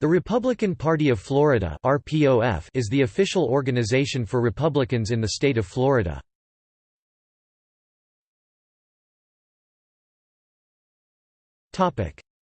The Republican Party of Florida (RPOF) is the official organization for Republicans in the state of Florida.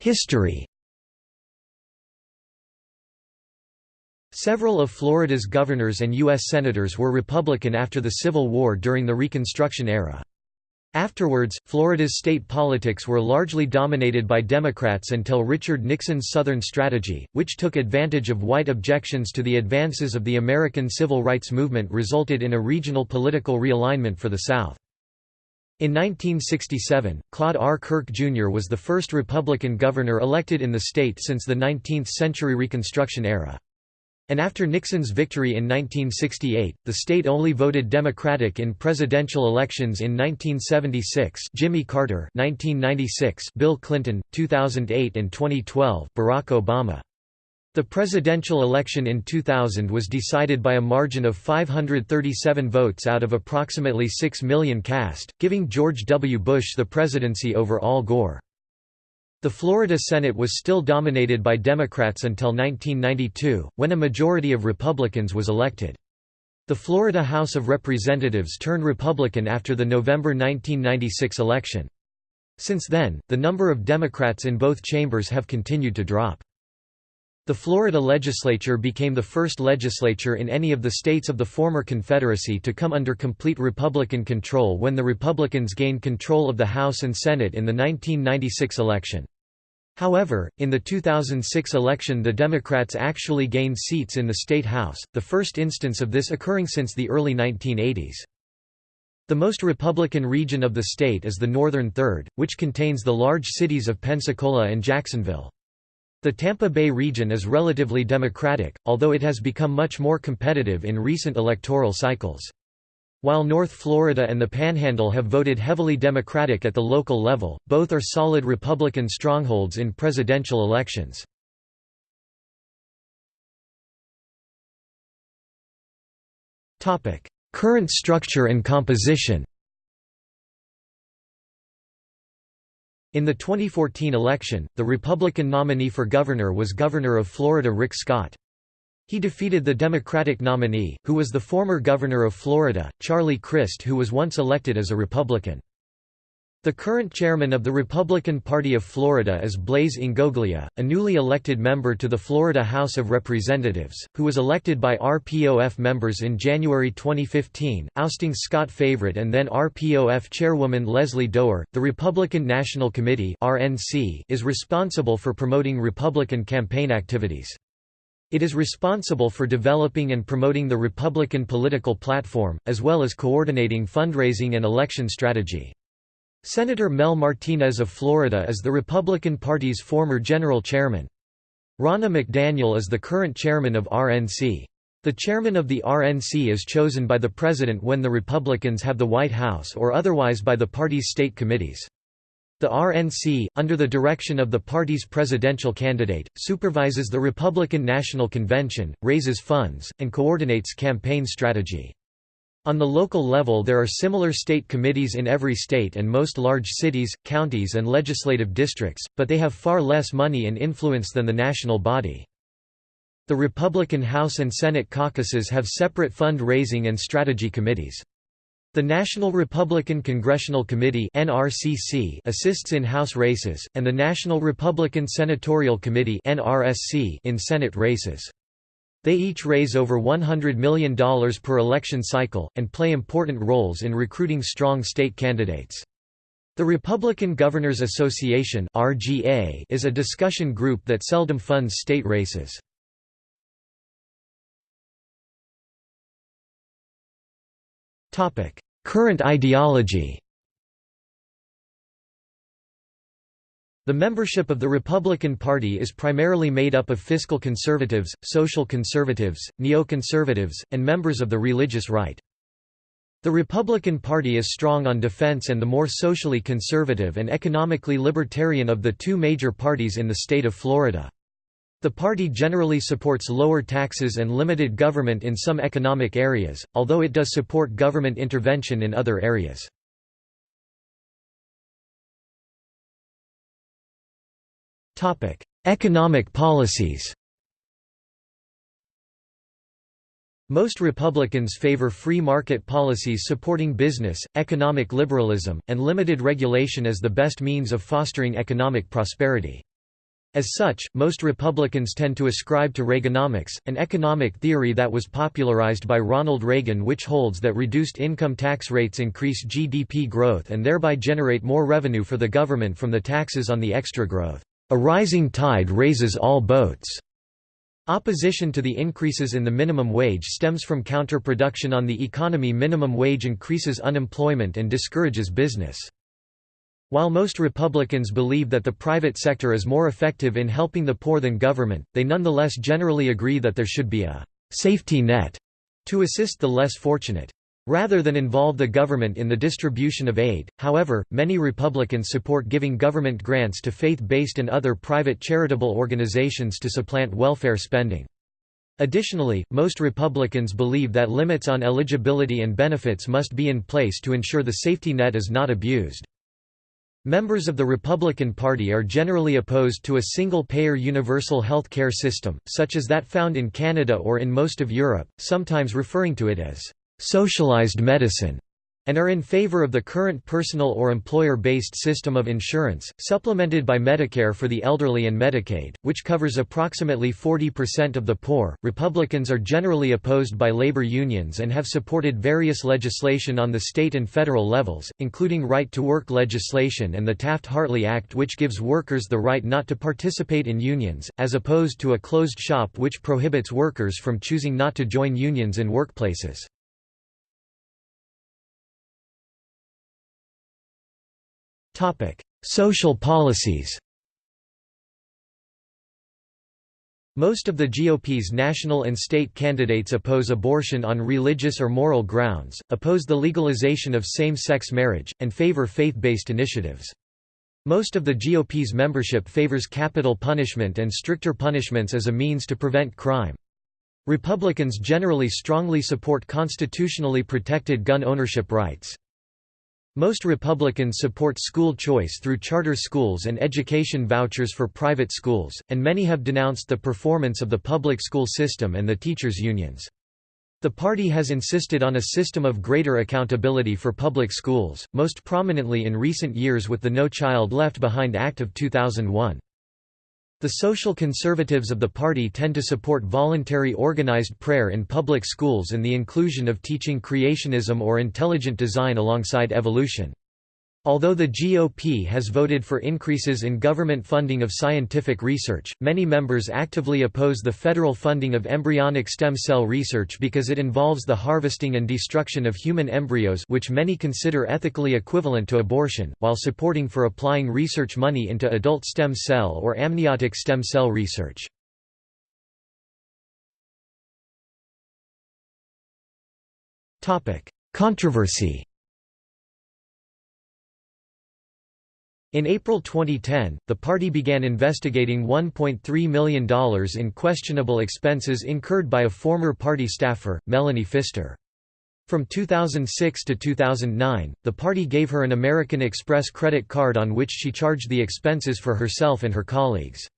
History. Several of Florida's governors and U.S. senators were Republican after the Civil War during the Reconstruction era. Afterwards, Florida's state politics were largely dominated by Democrats until Richard Nixon's Southern strategy, which took advantage of white objections to the advances of the American civil rights movement resulted in a regional political realignment for the South. In 1967, Claude R. Kirk Jr. was the first Republican governor elected in the state since the 19th-century Reconstruction era. And after Nixon's victory in 1968, the state only voted Democratic in presidential elections in 1976 Jimmy Carter 1996 Bill Clinton, 2008 and 2012 Barack Obama. The presidential election in 2000 was decided by a margin of 537 votes out of approximately 6 million cast, giving George W. Bush the presidency over Al Gore. The Florida Senate was still dominated by Democrats until 1992, when a majority of Republicans was elected. The Florida House of Representatives turned Republican after the November 1996 election. Since then, the number of Democrats in both chambers have continued to drop. The Florida legislature became the first legislature in any of the states of the former Confederacy to come under complete Republican control when the Republicans gained control of the House and Senate in the 1996 election. However, in the 2006 election the Democrats actually gained seats in the state House, the first instance of this occurring since the early 1980s. The most Republican region of the state is the Northern Third, which contains the large cities of Pensacola and Jacksonville. The Tampa Bay region is relatively Democratic, although it has become much more competitive in recent electoral cycles. While North Florida and the Panhandle have voted heavily Democratic at the local level, both are solid Republican strongholds in presidential elections. Current structure and composition In the 2014 election, the Republican nominee for governor was Governor of Florida Rick Scott. He defeated the Democratic nominee, who was the former governor of Florida, Charlie Crist who was once elected as a Republican. The current chairman of the Republican Party of Florida is Blaise Ingoglia, a newly elected member to the Florida House of Representatives, who was elected by RPOF members in January 2015, ousting Scott Favorite and then RPOF chairwoman Leslie Dougher. The Republican National Committee (RNC) is responsible for promoting Republican campaign activities. It is responsible for developing and promoting the Republican political platform, as well as coordinating fundraising and election strategy. Senator Mel Martinez of Florida is the Republican Party's former general chairman. Ronna McDaniel is the current chairman of RNC. The chairman of the RNC is chosen by the president when the Republicans have the White House or otherwise by the party's state committees. The RNC, under the direction of the party's presidential candidate, supervises the Republican National Convention, raises funds, and coordinates campaign strategy. On the local level there are similar state committees in every state and most large cities, counties and legislative districts, but they have far less money and influence than the national body. The Republican House and Senate caucuses have separate fund-raising and strategy committees. The National Republican Congressional Committee (NRCC) assists in House races, and the National Republican Senatorial Committee (NRSC) in Senate races. They each raise over $100 million per election cycle, and play important roles in recruiting strong state candidates. The Republican Governors Association is a discussion group that seldom funds state races. Current ideology The membership of the Republican Party is primarily made up of fiscal conservatives, social conservatives, neoconservatives, and members of the religious right. The Republican Party is strong on defense and the more socially conservative and economically libertarian of the two major parties in the state of Florida. The party generally supports lower taxes and limited government in some economic areas, although it does support government intervention in other areas. economic policies Most Republicans favor free market policies supporting business, economic liberalism, and limited regulation as the best means of fostering economic prosperity. As such, most Republicans tend to ascribe to Reaganomics, an economic theory that was popularized by Ronald Reagan which holds that reduced income tax rates increase GDP growth and thereby generate more revenue for the government from the taxes on the extra growth. A rising tide raises all boats. Opposition to the increases in the minimum wage stems from counterproduction on the economy minimum wage increases unemployment and discourages business. While most Republicans believe that the private sector is more effective in helping the poor than government, they nonetheless generally agree that there should be a «safety net» to assist the less fortunate. Rather than involve the government in the distribution of aid, however, many Republicans support giving government grants to faith-based and other private charitable organizations to supplant welfare spending. Additionally, most Republicans believe that limits on eligibility and benefits must be in place to ensure the safety net is not abused. Members of the Republican Party are generally opposed to a single-payer universal health care system, such as that found in Canada or in most of Europe, sometimes referring to it as socialized medicine and are in favor of the current personal or employer-based system of insurance, supplemented by Medicare for the elderly and Medicaid, which covers approximately 40% of the poor. Republicans are generally opposed by labor unions and have supported various legislation on the state and federal levels, including right-to-work legislation and the Taft-Hartley Act which gives workers the right not to participate in unions, as opposed to a closed shop which prohibits workers from choosing not to join unions in workplaces. Social policies Most of the GOP's national and state candidates oppose abortion on religious or moral grounds, oppose the legalization of same-sex marriage, and favor faith-based initiatives. Most of the GOP's membership favors capital punishment and stricter punishments as a means to prevent crime. Republicans generally strongly support constitutionally protected gun ownership rights. Most Republicans support school choice through charter schools and education vouchers for private schools, and many have denounced the performance of the public school system and the teachers' unions. The party has insisted on a system of greater accountability for public schools, most prominently in recent years with the No Child Left Behind Act of 2001. The social conservatives of the party tend to support voluntary organized prayer in public schools and the inclusion of teaching creationism or intelligent design alongside evolution. Although the GOP has voted for increases in government funding of scientific research, many members actively oppose the federal funding of embryonic stem cell research because it involves the harvesting and destruction of human embryos which many consider ethically equivalent to abortion, while supporting for applying research money into adult stem cell or amniotic stem cell research. Controversy In April 2010, the party began investigating $1.3 million in questionable expenses incurred by a former party staffer, Melanie Pfister. From 2006 to 2009, the party gave her an American Express credit card on which she charged the expenses for herself and her colleagues.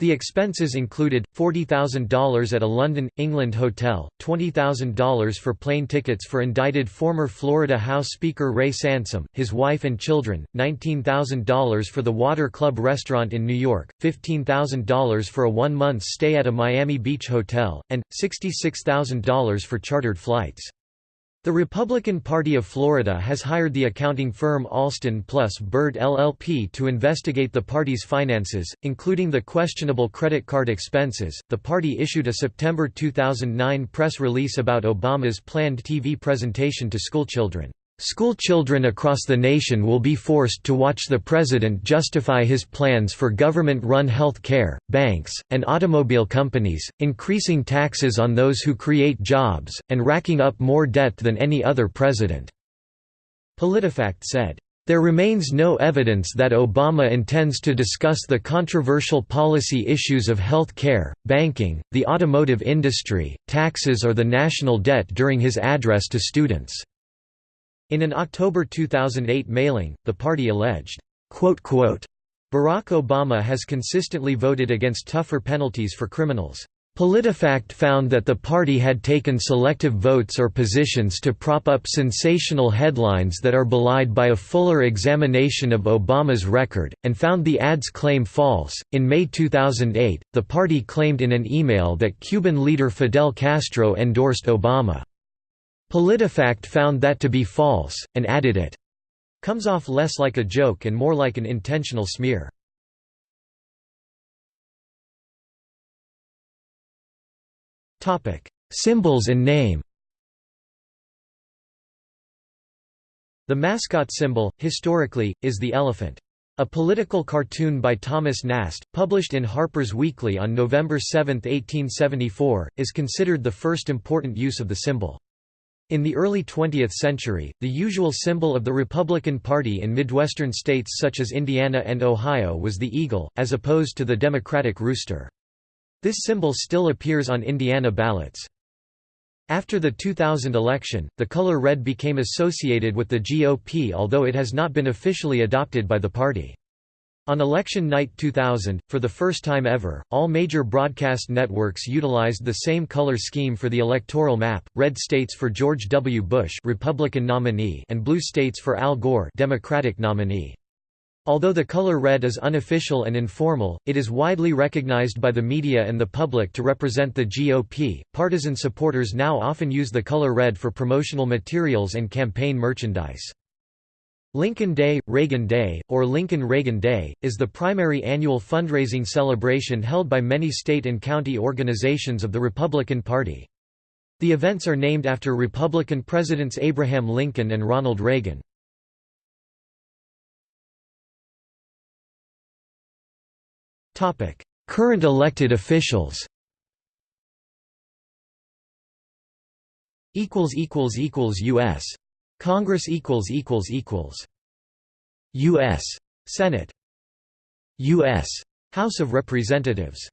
The expenses included, $40,000 at a London, England hotel, $20,000 for plane tickets for indicted former Florida House Speaker Ray Sansom, his wife and children, $19,000 for the Water Club restaurant in New York, $15,000 for a one-month stay at a Miami Beach hotel, and, $66,000 for chartered flights. The Republican Party of Florida has hired the accounting firm Alston plus Bird LLP to investigate the party's finances, including the questionable credit card expenses. The party issued a September 2009 press release about Obama's planned TV presentation to schoolchildren. School children across the nation will be forced to watch the president justify his plans for government-run health care, banks, and automobile companies, increasing taxes on those who create jobs, and racking up more debt than any other president." PolitiFact said, there remains no evidence that Obama intends to discuss the controversial policy issues of health care, banking, the automotive industry, taxes or the national debt during his address to students. In an October 2008 mailing, the party alleged, "...Barack Obama has consistently voted against tougher penalties for criminals. PolitiFact found that the party had taken selective votes or positions to prop up sensational headlines that are belied by a fuller examination of Obama's record, and found the ad's claim false. In May 2008, the party claimed in an email that Cuban leader Fidel Castro endorsed Obama. PolitiFact found that to be false, and added it comes off less like a joke and more like an intentional smear. Symbols and name. The mascot symbol, historically, is the elephant. A political cartoon by Thomas Nast, published in Harper's Weekly on November 7, 1874, is considered the first important use of the symbol. In the early 20th century, the usual symbol of the Republican Party in Midwestern states such as Indiana and Ohio was the eagle, as opposed to the Democratic rooster. This symbol still appears on Indiana ballots. After the 2000 election, the color red became associated with the GOP although it has not been officially adopted by the party. On election night 2000, for the first time ever, all major broadcast networks utilized the same color scheme for the electoral map, red states for George W. Bush Republican nominee and blue states for Al Gore Democratic nominee. Although the color red is unofficial and informal, it is widely recognized by the media and the public to represent the GOP. Partisan supporters now often use the color red for promotional materials and campaign merchandise. Lincoln Day, Reagan Day, or Lincoln Reagan Day, is the primary annual fundraising celebration held by many state and county organizations of the Republican Party. The events are named after Republican Presidents Abraham Lincoln and Ronald Reagan. Current elected officials U.S. Congress equals equals equals U.S. Senate. U.S. House of Representatives.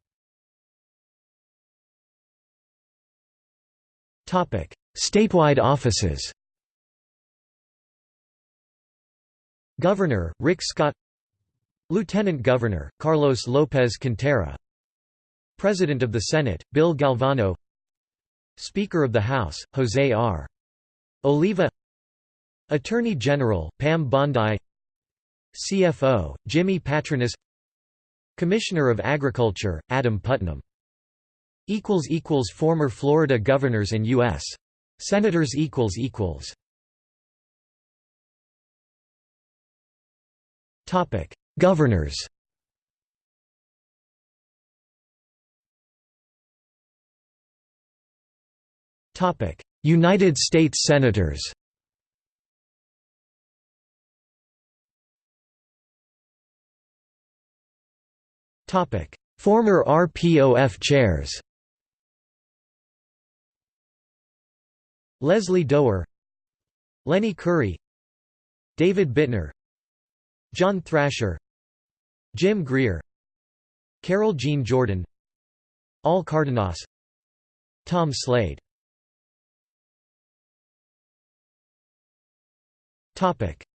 Topic. Statewide offices. Governor, Rick Scott. Lieutenant Governor, Carlos López Cantera. President of the Senate, Bill Galvano. Speaker of the House, Jose R. Oliva Attorney General, Pam Bondi CFO, Jimmy Patronis Commissioner of Agriculture, Adam Putnam. Former Florida governors and U.S. Senators Governors. United States Senators Former RPOF chairs Leslie Dougher Lenny Curry David Bitner John Thrasher Jim Greer Carol Jean Jordan Al Cardenas Tom Slade.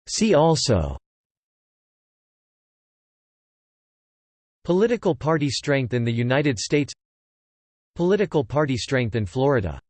See also Political party strength in the United States Political party strength in Florida